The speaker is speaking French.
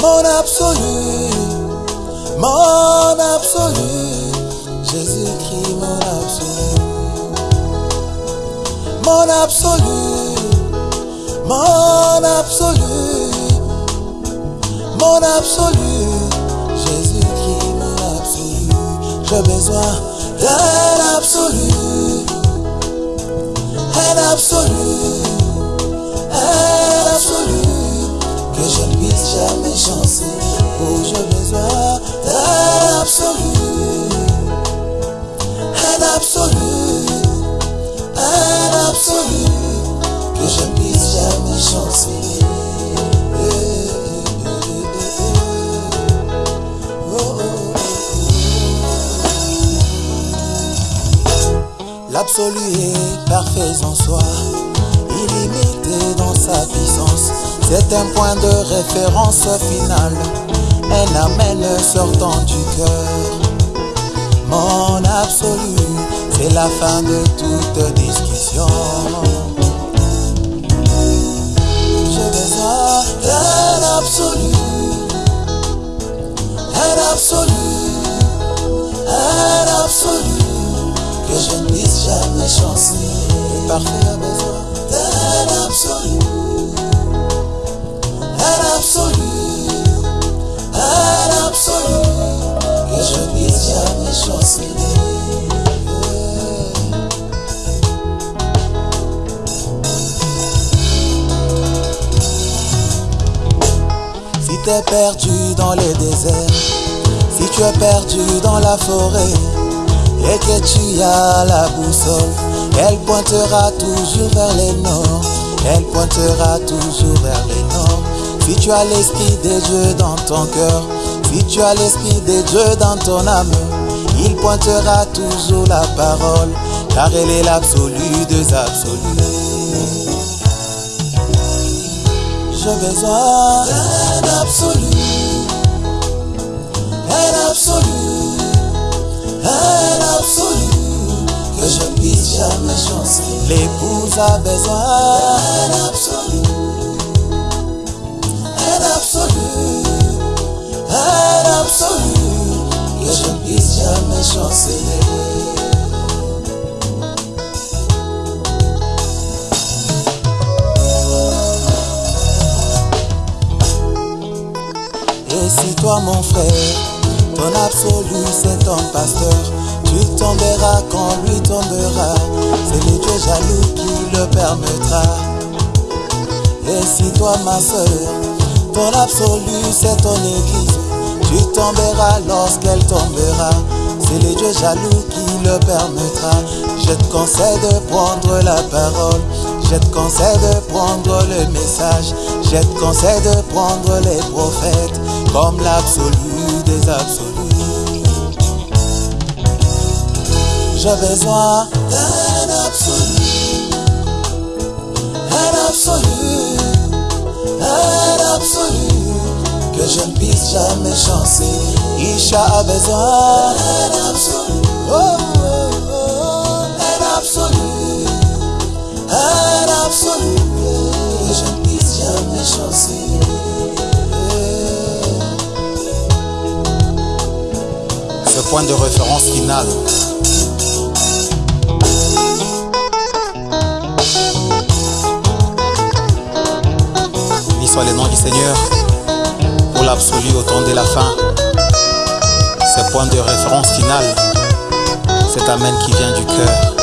Mon absolu, mon absolu, Jésus-Christ mon absolu. Mon absolu, mon absolu, mon absolu, Jésus-Christ mon absolu. J'ai besoin d'un absolu, un absolu, un absolu. L'absolu est parfait en soi, illimité dans sa puissance. C'est un point de référence final, un amen sortant du cœur. Mon absolu, c'est la fin de toute discussion. J'ai besoin d'un absolu, jamais chancer. Le parfait a besoin d'un absolu, un absolu, un absolu, que je puisse jamais chancer. Si t'es perdu dans le désert, si tu es perdu dans la forêt, et que tu as la boussole, elle pointera toujours vers le nord, elle pointera toujours vers le nord. Si tu as l'esprit de Dieu dans ton cœur, si tu as l'esprit de Dieu dans ton âme, il pointera toujours la parole, car elle est l'absolu des absolus. J'ai besoin d'un absolu, L'épouse a besoin d'un absolu, un absolu, un absolu, que je ne puisse jamais chancer. Et si toi mon frère, ton absolu c'est ton pasteur, tu tomberas quand lui tombera, c'est le Dieu jaloux qui le permettra. Et si toi ma soeur, ton absolu c'est ton église, tu tomberas lorsqu'elle tombera, c'est le Dieu jaloux qui le permettra. Je te conseille de prendre la parole, je te conseille de prendre le message, je te conseille de prendre les prophètes comme l'absolu des absolus. J'ai besoin d'un absolu, un absolu, un absolu, que je ne puisse jamais chancer. Isha a besoin d'un absolu, oh, oh, oh, un absolu, un absolu, que je ne puisse jamais chancer. Ce point de référence final. Soit le nom du Seigneur pour l'absolu au temps de la fin. Ce point de référence final, cet Amen qui vient du cœur.